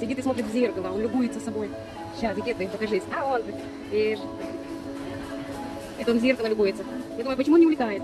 Сидит и смотрит в зеркало, он любуется собой. Сейчас, где ты, покажись. А он, видишь. Это он в зеркало любуется. Я думаю, почему он не улетает?